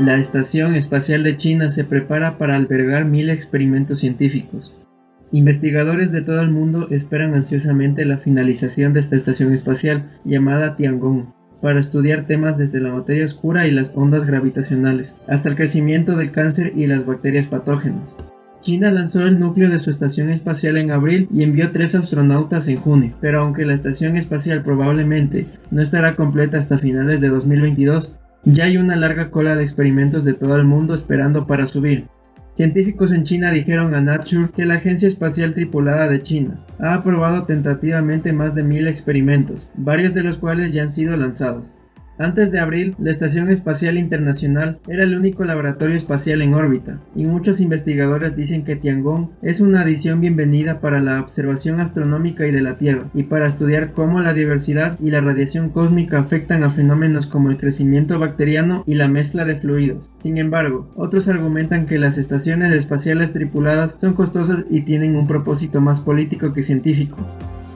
La Estación Espacial de China se prepara para albergar mil experimentos científicos. Investigadores de todo el mundo esperan ansiosamente la finalización de esta estación espacial, llamada Tiangong, para estudiar temas desde la materia oscura y las ondas gravitacionales, hasta el crecimiento del cáncer y las bacterias patógenas. China lanzó el núcleo de su estación espacial en abril y envió tres astronautas en junio, pero aunque la estación espacial probablemente no estará completa hasta finales de 2022, ya hay una larga cola de experimentos de todo el mundo esperando para subir. Científicos en China dijeron a Nature que la Agencia Espacial Tripulada de China ha aprobado tentativamente más de mil experimentos, varios de los cuales ya han sido lanzados. Antes de abril, la Estación Espacial Internacional era el único laboratorio espacial en órbita, y muchos investigadores dicen que Tiangong es una adición bienvenida para la observación astronómica y de la Tierra, y para estudiar cómo la diversidad y la radiación cósmica afectan a fenómenos como el crecimiento bacteriano y la mezcla de fluidos. Sin embargo, otros argumentan que las estaciones espaciales tripuladas son costosas y tienen un propósito más político que científico.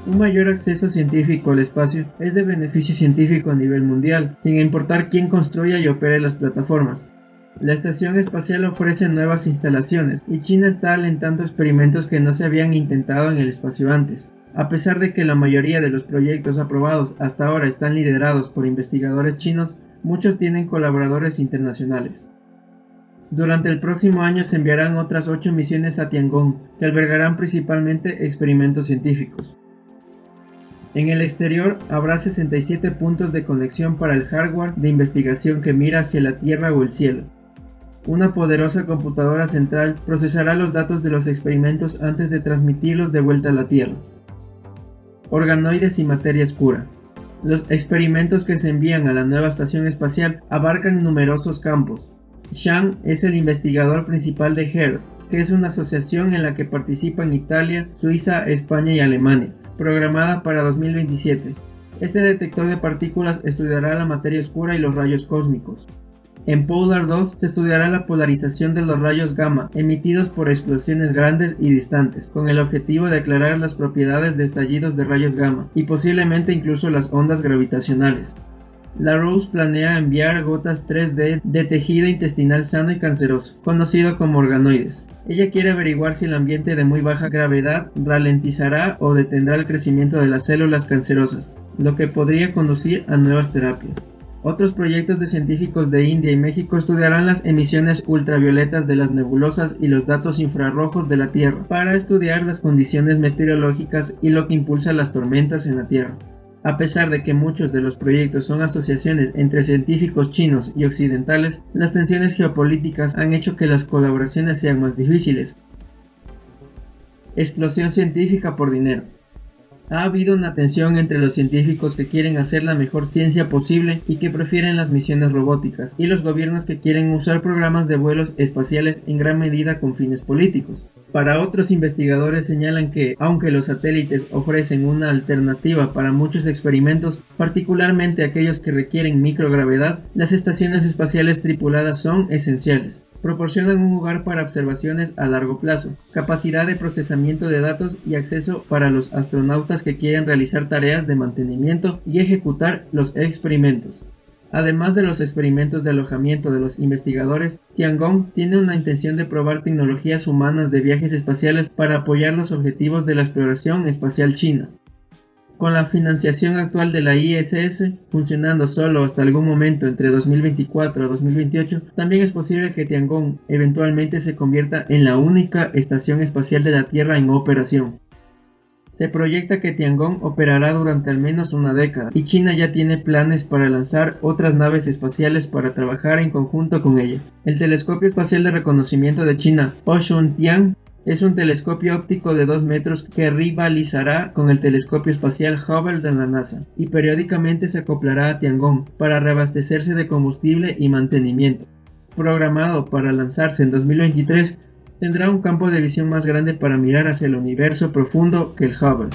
Un mayor acceso científico al espacio es de beneficio científico a nivel mundial, sin importar quién construya y opere las plataformas. La estación espacial ofrece nuevas instalaciones y China está alentando experimentos que no se habían intentado en el espacio antes. A pesar de que la mayoría de los proyectos aprobados hasta ahora están liderados por investigadores chinos, muchos tienen colaboradores internacionales. Durante el próximo año se enviarán otras 8 misiones a Tiangong, que albergarán principalmente experimentos científicos. En el exterior habrá 67 puntos de conexión para el hardware de investigación que mira hacia la Tierra o el cielo. Una poderosa computadora central procesará los datos de los experimentos antes de transmitirlos de vuelta a la Tierra. Organoides y materia oscura. Los experimentos que se envían a la nueva estación espacial abarcan numerosos campos. Shang es el investigador principal de HER, que es una asociación en la que participan Italia, Suiza, España y Alemania programada para 2027. Este detector de partículas estudiará la materia oscura y los rayos cósmicos. En Polar 2 se estudiará la polarización de los rayos gamma emitidos por explosiones grandes y distantes, con el objetivo de aclarar las propiedades de estallidos de rayos gamma y posiblemente incluso las ondas gravitacionales. La Rose planea enviar gotas 3D de tejido intestinal sano y canceroso, conocido como organoides. Ella quiere averiguar si el ambiente de muy baja gravedad ralentizará o detendrá el crecimiento de las células cancerosas, lo que podría conducir a nuevas terapias. Otros proyectos de científicos de India y México estudiarán las emisiones ultravioletas de las nebulosas y los datos infrarrojos de la Tierra para estudiar las condiciones meteorológicas y lo que impulsa las tormentas en la Tierra. A pesar de que muchos de los proyectos son asociaciones entre científicos chinos y occidentales, las tensiones geopolíticas han hecho que las colaboraciones sean más difíciles. Explosión científica por dinero. Ha habido una tensión entre los científicos que quieren hacer la mejor ciencia posible y que prefieren las misiones robóticas, y los gobiernos que quieren usar programas de vuelos espaciales en gran medida con fines políticos. Para otros investigadores señalan que, aunque los satélites ofrecen una alternativa para muchos experimentos, particularmente aquellos que requieren microgravedad, las estaciones espaciales tripuladas son esenciales. Proporcionan un lugar para observaciones a largo plazo, capacidad de procesamiento de datos y acceso para los astronautas que quieren realizar tareas de mantenimiento y ejecutar los experimentos. Además de los experimentos de alojamiento de los investigadores, Tiangong tiene una intención de probar tecnologías humanas de viajes espaciales para apoyar los objetivos de la exploración espacial china. Con la financiación actual de la ISS, funcionando solo hasta algún momento entre 2024 y 2028, también es posible que Tiangong eventualmente se convierta en la única estación espacial de la Tierra en operación. Se proyecta que Tiangong operará durante al menos una década y China ya tiene planes para lanzar otras naves espaciales para trabajar en conjunto con ella. El telescopio espacial de reconocimiento de China, Tian, es un telescopio óptico de 2 metros que rivalizará con el telescopio espacial Hubble de la NASA y periódicamente se acoplará a Tiangong para reabastecerse de combustible y mantenimiento. Programado para lanzarse en 2023, tendrá un campo de visión más grande para mirar hacia el universo profundo que el Hubble.